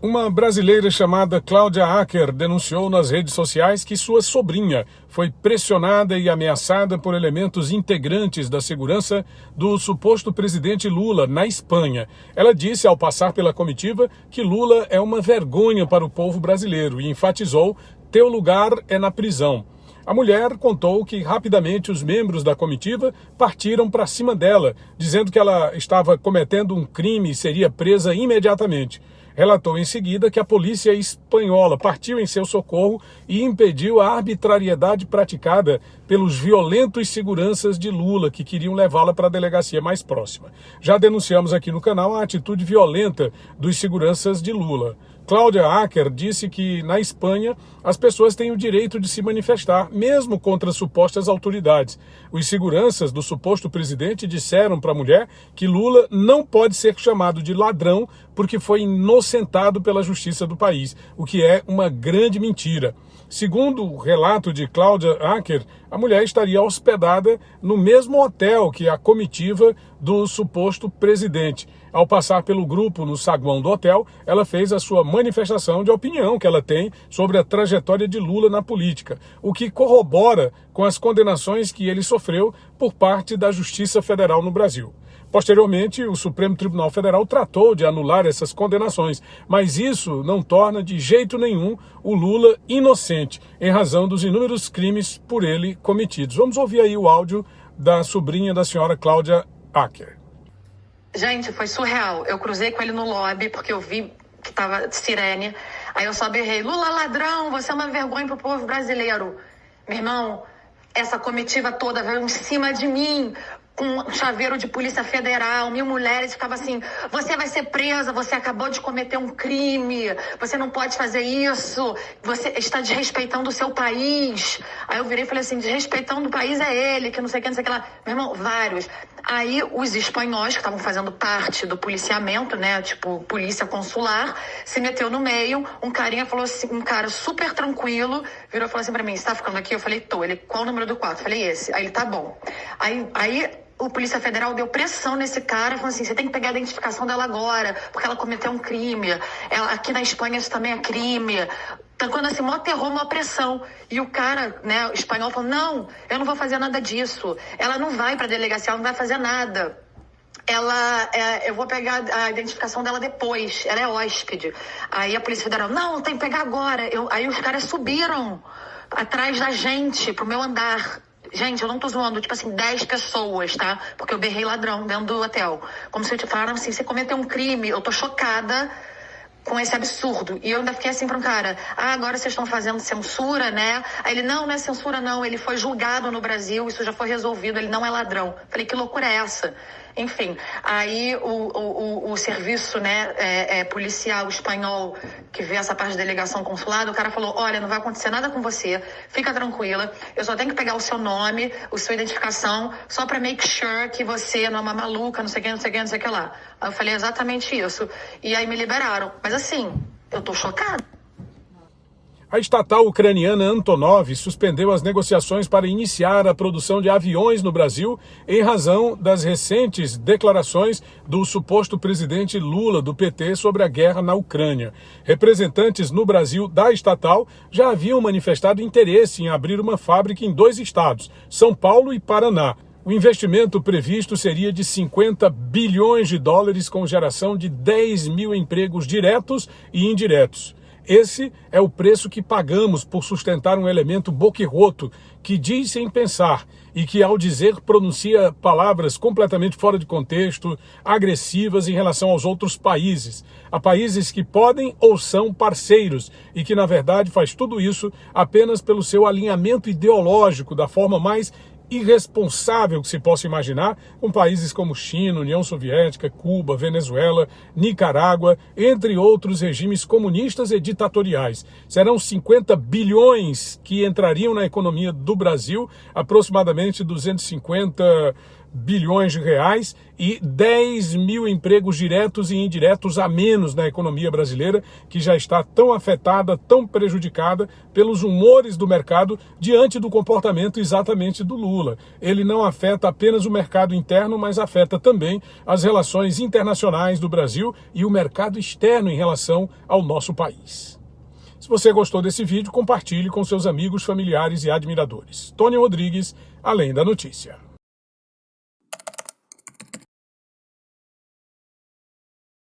Uma brasileira chamada Cláudia Acker denunciou nas redes sociais que sua sobrinha foi pressionada e ameaçada por elementos integrantes da segurança do suposto presidente Lula na Espanha. Ela disse ao passar pela comitiva que Lula é uma vergonha para o povo brasileiro e enfatizou: teu lugar é na prisão. A mulher contou que rapidamente os membros da comitiva partiram para cima dela, dizendo que ela estava cometendo um crime e seria presa imediatamente. Relatou em seguida que a polícia espanhola partiu em seu socorro e impediu a arbitrariedade praticada pelos violentos seguranças de Lula que queriam levá-la para a delegacia mais próxima. Já denunciamos aqui no canal a atitude violenta dos seguranças de Lula. Cláudia Acker disse que na Espanha as pessoas têm o direito de se manifestar, mesmo contra supostas autoridades. Os seguranças do suposto presidente disseram para a mulher que Lula não pode ser chamado de ladrão porque foi inocentado pela justiça do país, o que é uma grande mentira. Segundo o relato de Cláudia Acker, a mulher estaria hospedada no mesmo hotel que a comitiva do suposto presidente. Ao passar pelo grupo no saguão do hotel, ela fez a sua manifestação de opinião que ela tem sobre a trajetória de Lula na política, o que corrobora com as condenações que ele sofreu por parte da Justiça Federal no Brasil. Posteriormente, o Supremo Tribunal Federal tratou de anular essas condenações, mas isso não torna de jeito nenhum o Lula inocente, em razão dos inúmeros crimes por ele cometidos. Vamos ouvir aí o áudio da sobrinha da senhora Cláudia Acker. Gente, foi surreal. Eu cruzei com ele no lobby porque eu vi que tava sirene. Aí eu só berrei: Lula ladrão, você é uma vergonha pro povo brasileiro. Meu irmão, essa comitiva toda veio em cima de mim com chaveiro de polícia federal, mil mulheres ficava assim: você vai ser presa, você acabou de cometer um crime, você não pode fazer isso, você está desrespeitando o seu país. Aí eu virei e falei assim: desrespeitando o país é ele, que não sei o que, não sei o que lá. Meu irmão, vários. Aí os espanhóis, que estavam fazendo parte do policiamento, né, tipo polícia consular, se meteu no meio. Um carinha falou assim: um cara super tranquilo, virou e falou assim pra mim: você tá ficando aqui? Eu falei: tô. Ele, qual o número do quarto? Eu falei: esse. Aí ele, tá bom. Aí. aí o Polícia Federal deu pressão nesse cara, falando assim: você tem que pegar a identificação dela agora, porque ela cometeu um crime. Ela, aqui na Espanha isso também é crime. Tá quando assim, mó terror, mó pressão. E o cara, né, o espanhol, falou: não, eu não vou fazer nada disso. Ela não vai pra delegacia, ela não vai fazer nada. Ela, é, eu vou pegar a identificação dela depois. Ela é hóspede. Aí a Polícia Federal: não, tem que pegar agora. Eu, aí os caras subiram atrás da gente, pro meu andar. Gente, eu não tô zoando, tipo assim, 10 pessoas, tá? Porque eu berrei ladrão dentro do hotel. Como se falaram assim, você cometeu um crime, eu tô chocada com esse absurdo. E eu ainda fiquei assim para um cara, ah, agora vocês estão fazendo censura, né? Aí ele, não, não é censura não, ele foi julgado no Brasil, isso já foi resolvido, ele não é ladrão. Falei, que loucura é essa? Enfim, aí o, o, o, o serviço né, é, é, policial espanhol que vê essa parte de delegação consulado, o cara falou, olha, não vai acontecer nada com você, fica tranquila, eu só tenho que pegar o seu nome, a sua identificação, só para make sure que você não é uma maluca, não sei o que, não sei o que, não sei o que lá. Aí eu falei exatamente isso. E aí me liberaram. Mas assim, eu tô chocada. A estatal ucraniana Antonov suspendeu as negociações para iniciar a produção de aviões no Brasil em razão das recentes declarações do suposto presidente Lula do PT sobre a guerra na Ucrânia. Representantes no Brasil da estatal já haviam manifestado interesse em abrir uma fábrica em dois estados, São Paulo e Paraná. O investimento previsto seria de 50 bilhões de dólares, com geração de 10 mil empregos diretos e indiretos. Esse é o preço que pagamos por sustentar um elemento boquirroto que diz sem pensar e que, ao dizer, pronuncia palavras completamente fora de contexto, agressivas em relação aos outros países, a países que podem ou são parceiros e que, na verdade, faz tudo isso apenas pelo seu alinhamento ideológico da forma mais irresponsável que se possa imaginar, com países como China, União Soviética, Cuba, Venezuela, Nicarágua, entre outros regimes comunistas e ditatoriais. Serão 50 bilhões que entrariam na economia do Brasil, aproximadamente 250 bilhões de reais e 10 mil empregos diretos e indiretos a menos na economia brasileira, que já está tão afetada, tão prejudicada pelos humores do mercado diante do comportamento exatamente do Lula. Ele não afeta apenas o mercado interno, mas afeta também as relações internacionais do Brasil e o mercado externo em relação ao nosso país. Se você gostou desse vídeo, compartilhe com seus amigos, familiares e admiradores. Tony Rodrigues, Além da Notícia.